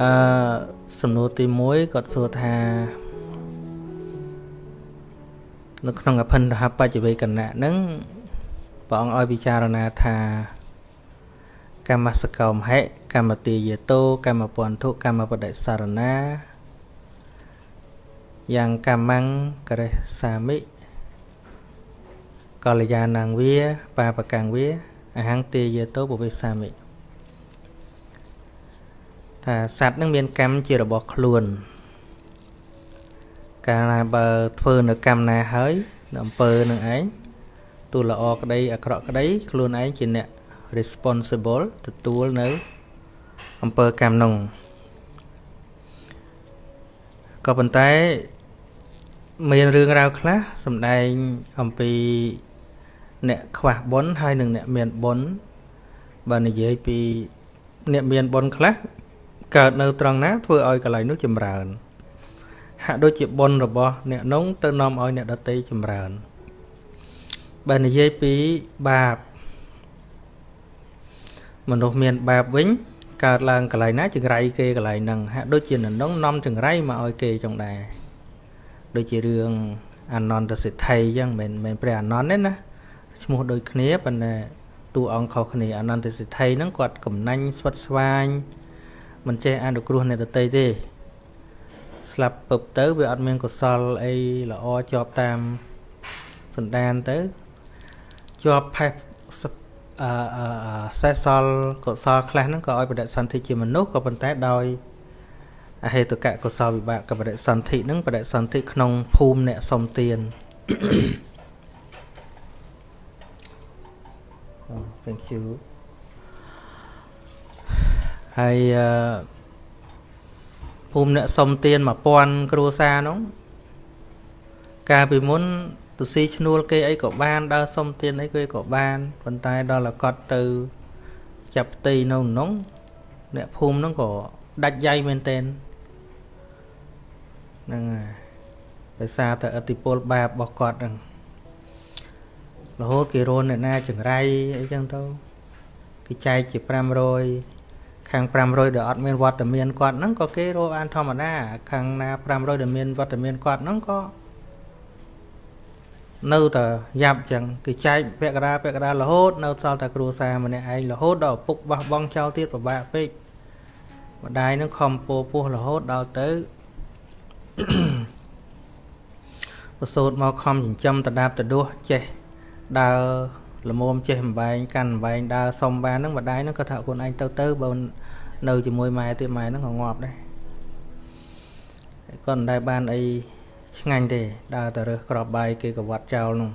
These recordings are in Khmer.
អឺសំណួរទី1គាត់សួរថានៅក្នុងអភិនរហបច្ចវេកណៈហ្នឹងព្រះអង្គឲ្យពិចារណាថាកម្មសកោមហិកម្មទាយតោកម្មពន្ធុកម្មបដិសារណាយ៉ាងកម្មੰករេសាមិកល្យាណងវាបាបកាំងវាអហង្ទាយតោពវិសាមិ ថាសត្វនឹងមានកម្មជារបស់ខ្លួន កាលណាបើធ្វើនៅកម្មណាហើយអំពើនឹងឯងទូល្អក្តីអាក្រក់ក្តីខ្លួនឯងជាអ្នក responsible ទទួលនៅអំពើកម្មនោះក៏ប៉ុន្តែមានរឿងរ៉ាវខ្លះសំដែងអំពីអ្នកខ្វះបុណ្យហើយនិងអ្នកមានបុណ្យបើនិយាយពីអ្នកមានបុណ្យខ្លះ កើតនៅត្រង់ណាធ្វើឲ្យកន្លែងនោះចម្រើនហាក់ដូចជាបុណ្យរបស់អ្នកនោះទៅនាំឲ្យអ្នកដតីចម្រើនបើនិយាយពីបាបមនុស្សមានបាបវិញកើតឡើងកន្លែងណាចង្រៃគេកន្លែងហ្នឹងហាក់ដូចជាននងនាំចង្រៃមកឲ្យគេចុងដែរដូចជារឿងអនន្តសិទ្ធិអញ្ចឹងមិនមែនព្រះអនន្តទេណាឈ្មោះដូចគ្នាប៉ុន្តែតួអង្គខុសគ្នាអនន្តសិទ្ធិហ្នឹងគាត់កំណាញ់ស្វិតស្វាញ មិនចេះអនុគ្រោះអ្នកដតីទេស្លាប់ពឹបទៅវាអត់មានកុសលអីល្អជាប់តាមសន្តានទៅជាប់ផេះអឺសេះសល់កុសលខ្លះហ្នឹងក៏ឲ្យបដិសន្ធិជាមនុស្សក៏ប៉ុន្តែដោយអហេតុកៈកុសលវិបាកបដិសន្ធិហ្នឹងបដិសន្ធិក្នុងភូមិអ្នកសុំទាន thank you ហើយអឺភូមិអ្នកសុំទាន1000គ្រួសារនោះកាលពីមុនទៅស៊ីឈ្នួលគេអីក៏បានដើរសុំទានអីគេក៏បានប៉ុន្តែដល់តែគាត់ទៅចាប់ផ្ទៃនៅក្នុងអ្នកភូមិហ្នឹងក៏ដាច់យ៉ៃមែនតែនហ្នឹងហើយដោយសារតែអតិពលបាបរបស់គាត់ហ្នឹងរហូតគេរនអ្នកណាចង្រៃអីចឹងទៅគេចែកជា500 ខាង500ដែលអត់មានវត្តមានគាត់ហ្នឹងក៏គេរកបានធម្មតា ខាងណា500ដែលមានវត្តមានគាត់ហ្នឹងក៏នៅតែយ៉ាប់ចឹងគឺចែកពាក់កដាពាក់កដារហូតនៅសល់តែគ្រួសារម្នាក់ឯងរហូតដល់ឪពុកបោះបង់ចោលទៀតពិបាកពេកម្ដាយនឹងខំពោពោះរហូតដល់ទៅប្រសូតមកខំចិញ្ចឹមតដាបតដួសចេះដើរ ល្មមចេះអំបែងកាន់អំបែងដើរសុំបានហ្នឹងម្ដាយហ្នឹងក៏ថាខ្លួនឯងទៅទៅបើនៅជាមួយម៉ែទៀតម៉ែហ្នឹងក៏ងាប់ដែរគាត់មិនដែលបានអីឆ្ងាញ់ទេដើរតែរើសក្របបាយគេក៏វត្តចោលនោះ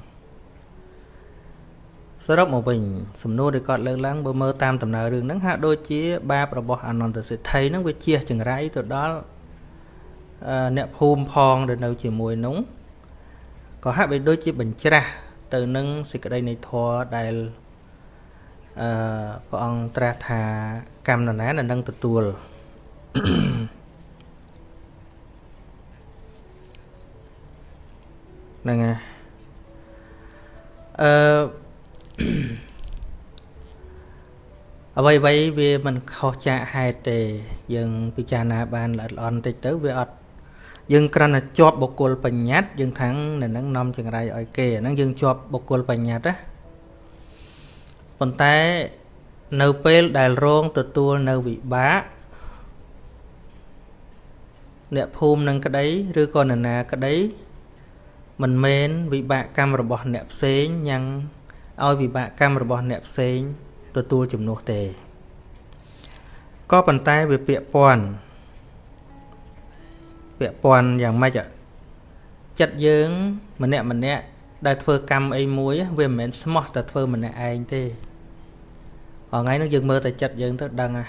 សរុបមកវិញសំណួរដែលគាត់លើកឡើងបើមើលតាមដំណើររឿងហ្នឹងហាក់ដូចជាបាបរបស់អនន្តសិទ្ធិហ្នឹងវាជះចង្រៃទៅដល់អ្នកភូមិផងដែលនៅជាមួយនោះក៏ហាក់បីដូចជាបញ្ច្រាស់ ទៅនឹងសេចក្តីនៃធម៌ដែលអឺព្រះអង្គត្រាស់ថាកម្មនរណានឹងទទួលហ្នឹងហើយអឺអ្វីអ្វីវាមិនខុសចាកហេតុទេ យើងពិចារណាបានល្អិតល្អន់បន្តិចទៅវាអត់ យើងគ្រាន់តែជាប់បុគ្គលបញ្ញត្តិយើងថាំងនៅនឹងនាំចង្រៃឲ្យគេអាហ្នឹងយើងជាប់បុគ្គលបញ្ញត្តិណាប៉ុន្តែនៅពេលដែលរងទទួលនៅវិបាកអ្នកភូមិនឹងក្តីឬក៏នរណាក្តីមិនមែនវិបាកកម្មរបស់អ្នកផ្សេងញ៉ាំងឲ្យវិបាកកម្មរបស់អ្នកផ្សេងទទួលជំនួសទេក៏ប៉ុន្តែវាពាក់ព័ន្ធ ពាក់ព័ន្ធយ៉ាងម៉េចចិត្តយើង ម្នាក់ម្នាក់ដែលធ្វើកម្មអីមួយវាមិនមែនស្មោះតែធ្វើម្នាក់ឯងទេថ្ងៃនេះយើងមើលតែចិត្តយើងទៅដឹងហ่ะ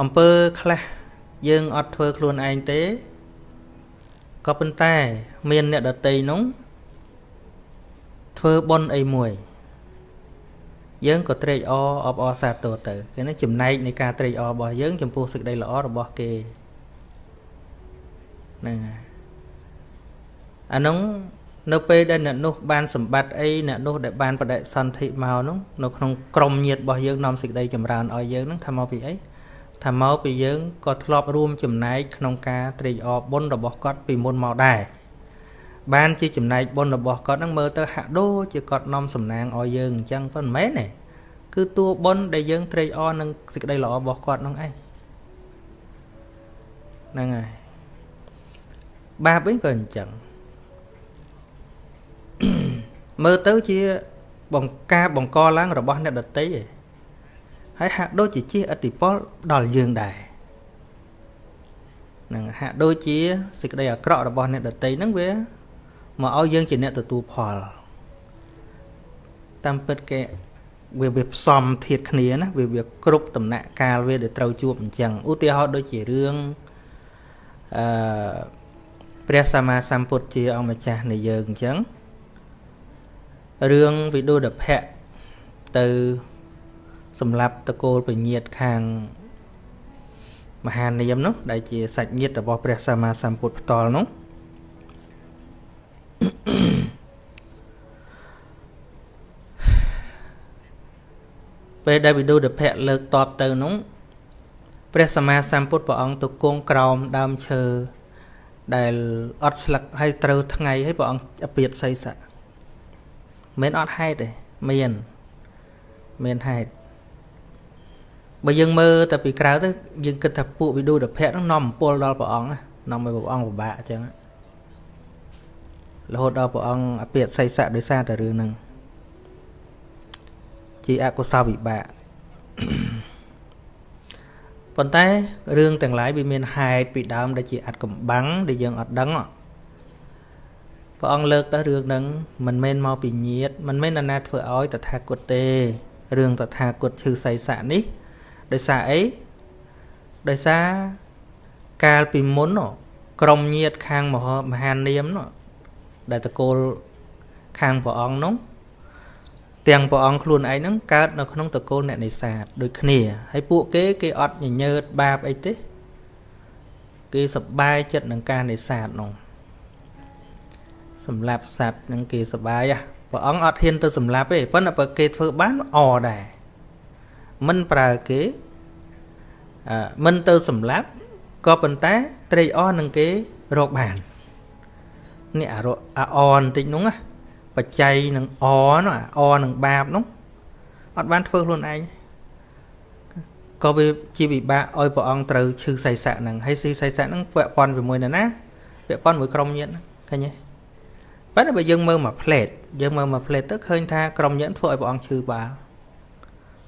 អំពើខ្លះយើងអត់ធ្វើខ្លួនឯងទេក៏ប៉ុន្តែ មានអ្នកដតីនោះធ្វើបុណ្យអីមួយ យើងក៏ត្រេកអរអបអរសាទរទៅគេនេះចំណែកនៃការត្រេកអររបស់យើងចំពោះសេចក្តីល្អរបស់គេ ហ្នឹងហើយអានោះនៅពេលដែលអ្នកនោះបានសម្បត្តិអីអ្នកនោះដែលបានបដិសន្ធិមកនោះនៅក្នុងក្រមញាតរបស់យើងនាំសេចក្តីចម្រើនឲ្យយើងនឹងថាមកពីអីថាមកពីយើងក៏ធ្លាប់រួមចំណែកក្នុងការត្រេកអរបុណ្យរបស់គាត់ពីមុនមកដែរបានជាចំណែកបុណ្យរបស់គាត់នឹងមើលទៅហាក់ដូចជាគាត់នាំសំណាងឲ្យយើងអញ្ចឹងប៉ុន្មានទេគឺតួបុណ្យដែលយើងត្រេកអរនឹងសេចក្តីល្អរបស់គាត់នឹងឯងហ្នឹងហើយ បាបវិញក៏អញ្ចឹងមើលទៅជាបង្ការបង្កឡើងរបស់អ្នកដតីឯងហើយហាក់ដូចជាជាអតិពលដល់យើងដែរនឹងហាក់ដូចជាសេចក្តីអាក្រក់របស់អ្នកដតីហ្នឹងវាមកឲ្យយើងជាអ្នកទទួលផលតាមពិតគេវាវាផ្សំធៀបគ្នាណាវាវាគ្រប់ដំណាក់កាលវាដែលត្រូវជួបអញ្ចឹងឧទាហរណ៍ដូចជារឿងអឺ ព្រះសម្មាសម្ពុទ្ធជាអង្គម្ចាស់នៃយើងអញ្ចឹងរឿងវិដុដភៈទៅសម្រាប់តកូលពញាតខាងមហានាមនោះដែលជាសាច់ញាតិរបស់ព្រះសម្មាសម្ពុទ្ធផ្ទាល់នោះពេលដែលវិដុដភៈលើកតបទៅនោះព្រះសម្មាសម្ពុទ្ធព្រះអង្គទៅគង់ក្រោមដើមឈើ ដែលអត់ស្លឹកហើយត្រូវថ្ងៃហើយព្រះអង្គអពាតសីស័កមិនអត់ហេតុទេមានមានហេតុបើយើងមើលតែពីក្រៅទៅយើងគិតថាពួកវិដុដភៈហ្នឹងនាំអំពល់ដល់ព្រះអង្គនាំឲ្យព្រះអង្គពិបាកអញ្ចឹងរហូតដល់ព្រះអង្គអពាតសីស័កដោយសារតែរឿងហ្នឹងជាអកុសលវិបាក ប៉ុន្តែរឿងទាំងឡាយវាមានហេតុពីដើមដែលជាអត្តកំបាំងដែលយើងអត់ដឹងព្រះអង្គលើកទៅរឿងហ្នឹងមិនមែនមកពីញាតមិនមែនណាធ្វើឲ្យតថាគតទេរឿងតថាគតឈឺសៃស័កនេះដោយសារអីដោយសារកាលពីមុនក្រុមញាតខាងមហាមហានាមដែលតកូលខាងព្រះអង្គនោះ ទាំងព្រះអង្គខ្លួនឯងហ្នឹងកើតនៅក្នុងតកូលអ្នកនេសាទដូចគ្នាហើយពួកគេគេអត់ញញើតបាបអីទេគេសប្បាយចិត្តនឹងការនេសាទនោះសម្រាប់សัตว์នឹងគេសប្បាយព្រះអង្គអត់ហ៊ានទៅសម្លាប់ទេប៉ុន្តែបើគេធ្វើបានអដែរមិនប្រើគេអឺមិនទៅសម្លាប់ក៏ប៉ុន្តែត្រេកអរនឹងគេរកបាននេះអាអអបន្តិចនោះណា បច្ច័យនឹងអនោះអនឹងបាបនោះអត់បានធ្វើខ្លួនឯងក៏វាជាវិបាកឲ្យព្រះអង្គត្រូវឈឺសៃស័កហ្នឹងហើយស៊ីសៃស័កហ្នឹងពាក់ព័ន្ធជាមួយនរណាពាក់ព័ន្ធមួយក្រុមញាតិឃើញទេប៉ុន្តែបើយើងមើលមកផ្លេតយើងមើលមកផ្លេតទៅឃើញថាក្រុមញាតិធ្វើឲ្យព្រះអង្គឈឺបាល់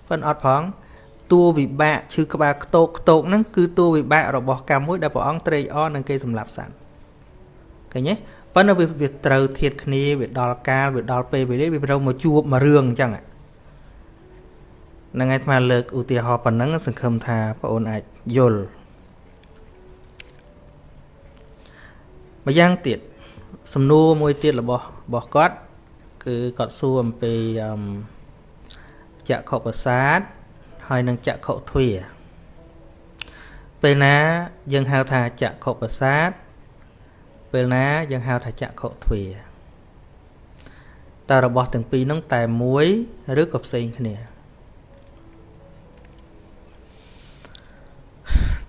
ប៉ុន្តែអត់ផងតួវិបាកឈឺក្បាលខ្ទោកខ្ទោកហ្នឹងគឺតួវិបាករបស់កម្មមួយដែលព្រះអង្គត្រេកអរនឹងគេសម្លាប់សត្វឃើញទេ ប៉ុន្តែវាត្រូវធៀបគ្នាវាដល់កាលវាដល់ពេលវេលាវាត្រូវមកជួបមករឿងអញ្ចឹងហ្នឹងហើយអាលើកឧទាហរណ៍ប៉ុណ្ណឹងសង្ឃឹមថាបងអូនអាចយល់ម្យ៉ាងទៀតសំណួរមួយទៀតរបស់របស់គាត់ គឺគាត់សួរអំពីចក្ខុប្រសាទហើយនឹងចក្ខុទ្វាពេលណាយើងហៅថាចក្ខុប្រសាទ ពេលណាយើងហៅថាចក្ខុទ្វាតើរបស់ទាំងពីរហ្នឹងតែមួយឬក៏ផ្សេងគ្នា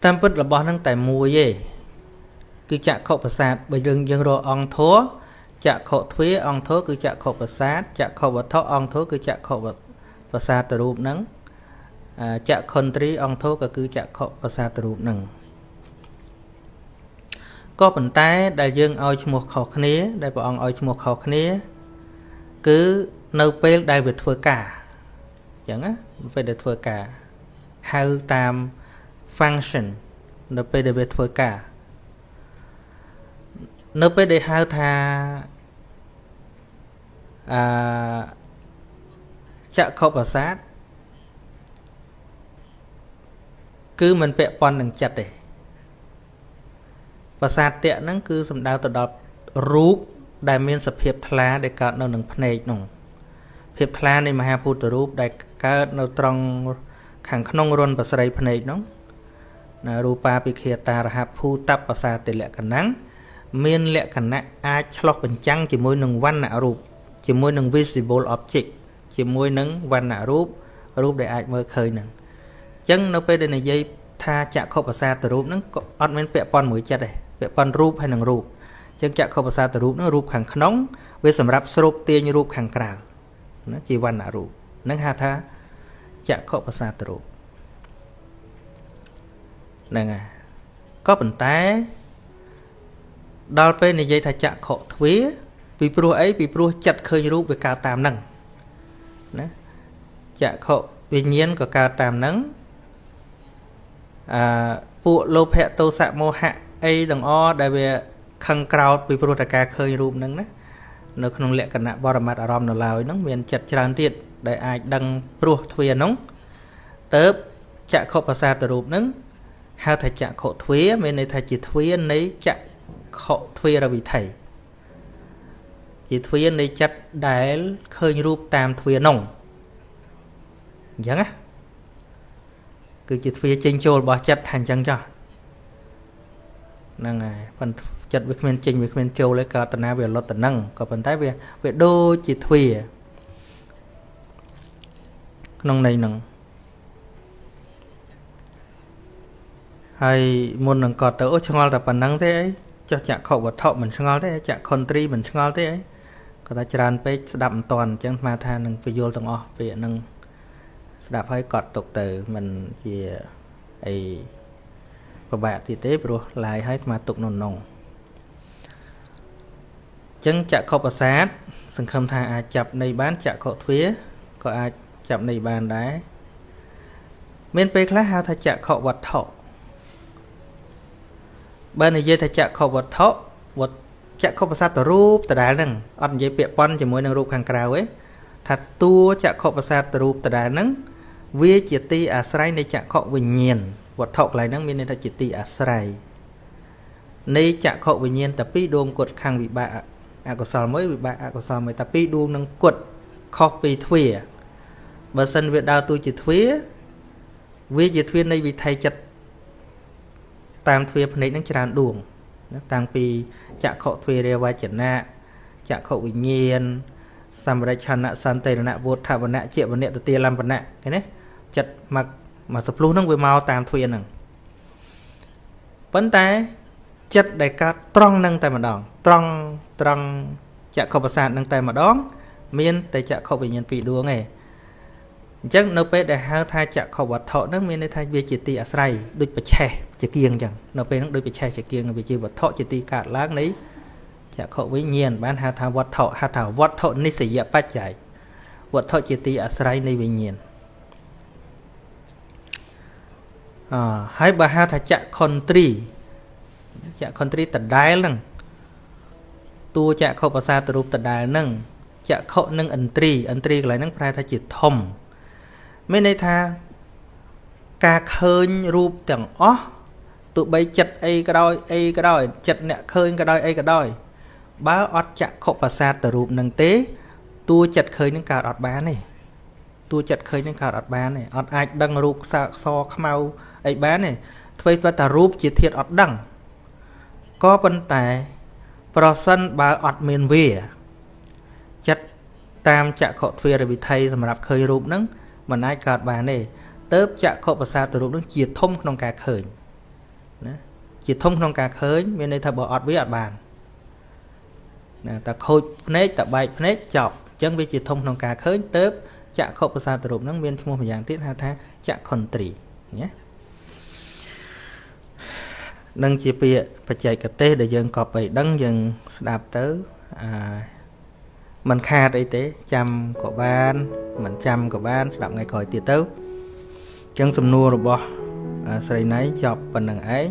តាមពិតរបស់ហ្នឹងតែមួយទេគឺចក្ខុប្រសាទបើយើងយើងរកអង្គធัวចក្ខុទ្វាអង្គធัวគឺចក្ខុប្រសាទចក្ខុវត្ថុអង្គធัวគឺចក្ខុប្រសាទរូបហ្នឹងចក្ខុន្ទ្រីអង្គធัวក៏គឺចក្ខុប្រសាទរូបហ្នឹង ក៏ប៉ុន្តែដែលយើងឲ្យឈ្មោះខុសគ្នា ដែលព្រះអង្គឲ្យឈ្មោះខុសគ្នា គឺនៅពេលដែលវាធ្វើការអញ្ចឹងណាពេលដែលធ្វើការហៅតាម function នៅពេលដែលវាធ្វើការនៅពេលដែលហៅថាអឺចក្ខុប្រសាទគឺมันពាក់ព័ន្ធនឹងចិត្តទេ ប្រសាទតៈហ្នឹងគឺសំដៅទៅដល់រូបដែលមានសភាពថ្លាដែលកើតនៅនឹងភ្នែកនោះភាពថ្លានៃមហាភូតរូបដែលកើតនៅត្រង់ខាងក្នុងរុនប្រស្រីភ្នែកនោះណារូបាពិខេតារហភូតបសាតិលក្ខណៈមានលក្ខណៈអាចឆ្លោះបញ្ចាំងជាមួយនឹងវណ្ណរូបជាមួយនឹង visible object ជាមួយនឹងវណ្ណរូបរូបដែលអាចមើលឃើញហ្នឹងអញ្ចឹងនៅពេលដែលនិយាយថាចក្ខុប្រសាទរូបហ្នឹងក៏អត់មានពាក់ព័ន្ធមួយចិត្តទេ ពាក់ព័ន្ធរូបហើយនឹងរូបអញ្ចឹងចក្ខុប្រសាទរូបហ្នឹងរូបខាងក្នុងវាសម្រាប់ស្រូបទាញរូបខាងក្រៅណាជីវណ្ណរូបហ្នឹងហៅថាចក្ខុប្រសាទរូបហ្នឹងហើយក៏ប៉ុន្តែដល់ពេលនិយាយថាចក្ខុទ្វាពីព្រោះអីពីព្រោះចិត្តឃើញរូបវាកើតតាមហ្នឹងណាចក្ខុវិញ្ញាណក៏កើតតាមហ្នឹងអឺពួកលោភៈទោសៈមោហៈ អីទាំងអដែលវាខឹងក្រោតពីព្រោះតែការឃើញរូបហ្នឹងណានៅក្នុងលក្ខណៈបរមត្តអារម្មណ៍នៅឡើយហ្នឹងមានចិត្តច្រើនទៀតដែលអាចដឹងព្រោះទ្វាហ្នឹងទៅចក្ខុប្រសាទរូបហ្នឹងហៅថាចក្ខុទ្វាមានន័យថាជាទ្វានៃចក្ខុទ្វារវិថីជាទ្វានៃចិត្តដែលឃើញរូបតាមទ្វានោះអញ្ចឹងណាគឺជាទ្វាចេញចូលរបស់ចិត្តថាអញ្ចឹងចោះ ហ្នឹងហើយប៉ុន្តែចិត្តវាគ្មានចេញវាគ្មានចូលទេក៏តណាវាលត់ទៅនឹងក៏ប៉ុន្តែវាវាដូចជាទ្វាក្នុងន័យហ្នឹងហើយមុននឹងគាត់ទៅអូឆ្ងល់តែប៉ុណ្្នឹងទេអីចុះចក្ខុវត្ថុមិនឆ្ងល់ទេចក្ខុន្ទ្រីមិនឆ្ងល់ទេអីគាត់ថាច្រើនពេកស្ដាប់មិនតាន់អញ្ចឹងស្មាថានឹងពយល់ទាំងអស់ពាក្យហ្នឹងស្ដាប់ហើយកត់ទុកទៅមិនជាអី ពិបាកទៀតទេព្រោះឡាយហើយស្មាទុកនៅក្នុងចឹងចក្ខុប្រសាទសង្ឃឹមថាអាចចាប់នៃបានចក្ខុទ្វាក៏អាចចាប់នៃបានដែរមានពេលខ្លះហៅថាចក្ខុវត្ថុបើនិយាយថាចក្ខុវត្ថុវត្ថចក្ខុប្រសាទរូបដដែលហ្នឹងអត់និយាយពាក់ព័ន្ធជាមួយនឹងរូបខាងក្រៅទេថាតួចក្ខុប្រសាទរូបដដែលហ្នឹងវាជាទីអាស្រ័យនៃចក្ខុវិញ្ញាណ វត្ថុកន្លែងហ្នឹងមានន័យថាជាទីអាស្រ័យនៃចក្ខុវិញ្ញាណតែពីរដួងគត់ខាងវិបាកអកុសលមួយវិបាកអកុសលមួយតែពីរដួងនឹងគត់ខុសពីទ្វាបើសិនវាដើរតួជាទ្វាវាជាទ្វានៃវិថីចិត្តតាមទ្វាភ្នែកនឹងច្រើនដួងណាតាំងពីចក្ខុទ្វារាវចនៈចក្ខុវិញ្ញាណសម្រិឆនៈសន្តិរណៈវុទ្ធវណៈជាវណៈទទាលំបណៈឃើញទេចិត្តមក មកសភ្លុះហ្នឹងវាមកតាមទ្វាហ្នឹងប៉ុន្តែចិត្តដែលកើតត្រង់នឹងតែម្ដង ត្រង់ត្រង់ចក្ខុប្រសាទនឹងតែម្ដង មានតែចក្ខុវិញ្ញាណពីរដួងឯងអញ្ចឹងនៅពេលដែលហៅថាចក្ខុវត្ថុហ្នឹងមានន័យថាវាជាទីអាស្រ័យដូចបច្ឆេះជាគៀងអញ្ចឹងនៅពេលហ្នឹងដូចបច្ឆេះជាគៀងវាជាវត្ថុជាទីកើតឡើងនៃចក្ខុវិញ្ញាណបានហៅថាវត្ថុហៅថាវត្ថុនិស្សយបច្ច័យវត្ថុជាទីអាស្រ័យនៃវិញ្ញាណ អហើយបើហៅថាចក្ខុន្ទ្រីចក្ខុន្ទ្រីដដែលហ្នឹងតួចក្ខុប្រសាទរូបដដែលហ្នឹងចក្ខុនិងឥន្ទ្រីឥន្ទ្រីកន្លែងហ្នឹងប្រែថាជាធំមានន័យថាការឃើញរូបទាំងអស់ទោះបីចិត្តអីក៏ដោយអីក៏ដោយចិត្តអ្នកឃើញក៏ដោយអីក៏ដោយបើអត់ចក្ខុប្រសាទទៅរូបនឹងទេតួចិត្តឃើញនឹងកើតអត់បានទេតួចិត្តឃើញនឹងកើតអត់បានទេអត់អាចដឹងរូបខ្សែខ្សខ្មៅ អីបានទេធ្វើទៅតែរូបជាធាតអត់ដឹងក៏ប៉ុន្តែប្រសិនបើអត់មានវាចិត្តតាមចក្ខុទ្វារវិថីសម្រាប់ឃើញរូបហ្នឹងមិនអាចកើតបានទេទៅចក្ខុប្រសាទរូបនឹងជាធំក្នុងការឃើញណាជាធំក្នុងការឃើញមានន័យថាបើអត់វាអត់បានណាតែខូចភ្នែកតែបែកភ្នែកចប់អញ្ចឹងវាជាធំក្នុងការឃើញទៅចក្ខុប្រសាទរូបនឹងមានឈ្មោះម្យ៉ាងទៀតហៅថាចក្ខុន្ទ្រីណា នឹងជាពាក្យបច្ចេកទេសដែលយើងក៏បីដឹងយើងស្ដាប់ទៅអាមិនខាតអីទេចាំក៏បានមិនចាំក៏បាន ស្ដាប់ថ្ងៃក្រោយទៀតទៅអញ្ចឹងសំណួររបស់ស្រីណៃចប់ប៉ុណ្្នឹងឯង